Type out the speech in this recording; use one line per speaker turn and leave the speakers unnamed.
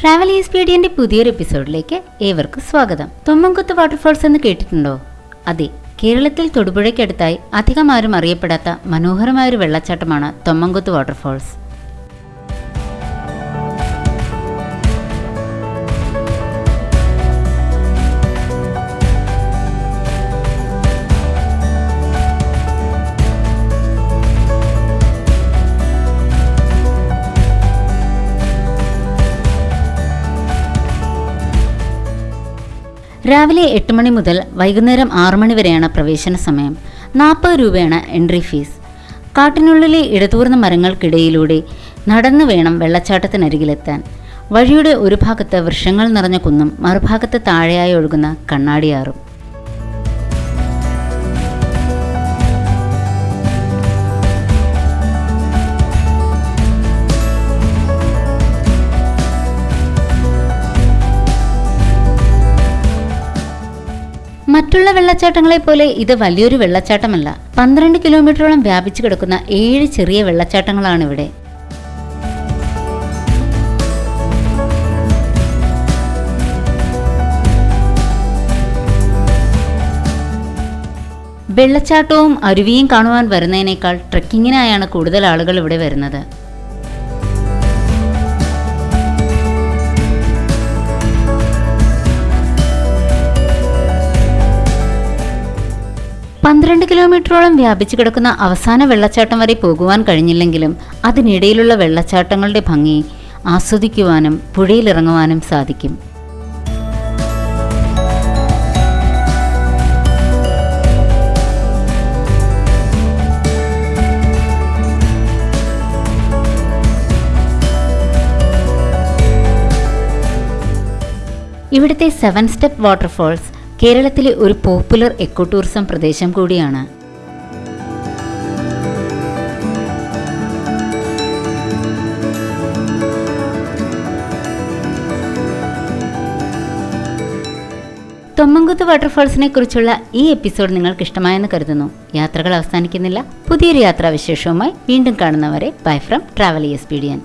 Travel എക്സ്പീഡിയന്റെ പുതിയൊരു എപ്പിസോഡിലേക്ക് ഏവർക്കും സ്വാഗതം. തൊമ്മൻകുത്ത് വാട്ടർഫോൾസ് എന്ന് കേട്ടിട്ടുണ്ടോ? അതെ കേരളത്തിൽ തൊടുപുഴയ്ക്കടുത്തായി അധികം ആരും അറിയപ്പെടാത്ത മനോഹരമായ ഒരു വെള്ളച്ചാട്ടമാണ് തൊമ്മൻകുത്ത് വാട്ടർഫോൾസ് രാവിലെ എട്ട് മണി മുതൽ വൈകുന്നേരം ആറു മണി വരെയാണ് പ്രവേശന സമയം. നാൽപ്പത് രൂപയാണ് എൻട്രി ഫീസ്. കാട്ടിനുള്ളിലെ ഇടതൂർന്ന മരങ്ങൾക്കിടയിലൂടെ നടന്നു വേണം വെള്ളച്ചാട്ടത്തിനരികിലെത്താൻ. വഴിയുടെ ഒരു ഭാഗത്ത് വൃക്ഷങ്ങൾ നിറഞ്ഞ കുന്നും മറുഭാഗത്ത് താഴെയായി ഒഴുകുന്ന കണ്ണാടിയാറും. മറ്റുള്ള വെള്ളച്ചാട്ടങ്ങളെ പോലെ ഇത് വലിയൊരു വെള്ളച്ചാട്ടമല്ല. പന്ത്രണ്ട് കിലോമീറ്ററോളം വ്യാപിച്ചു കിടക്കുന്ന ഏഴ് ചെറിയ വെള്ളച്ചാട്ടങ്ങളാണ് ഇവിടെ. വെള്ളച്ചാട്ടവും അരുവിയും കാണുവാൻ വരുന്നതിനേക്കാൾ ട്രക്കിങ്ങിനായാണ് കൂടുതൽ ആളുകൾ ഇവിടെ വരുന്നത്. പന്ത്രണ്ട് കിലോമീറ്ററോളം വ്യാപിച്ചു കിടക്കുന്ന അവസാന വെള്ളച്ചാട്ടം വരെ പോകുവാൻ കഴിഞ്ഞില്ലെങ്കിലും അതിനിടയിലുള്ള വെള്ളച്ചാട്ടങ്ങളുടെ ഭംഗി ആസ്വദിക്കുവാനും പുഴയിലിറങ്ങുവാനും സാധിക്കും. ഇവിടുത്തെ സെവൻ സ്റ്റെപ്പ് വാട്ടർഫോൾസ് കേരളത്തിലെ ഒരു പോപ്പുലർ എക്കോ ടൂറിസം പ്രദേശം കൂടിയാണ്. തൊമ്മങ്കുത്ത് വാട്ടർഫാൾസിനെ കുറിച്ചുള്ള ഈ എപ്പിസോഡ് നിങ്ങൾക്ക് ഇഷ്ടമായെന്ന് കരുതുന്നു. യാത്രകൾ അവസാനിക്കുന്നില്ല. പുതിയൊരു യാത്രാവിശേഷവുമായി വീണ്ടും കാണുന്നവരെ ബൈ ഫ്രം ട്രാവൽ എക്സ്പീഡിയൻ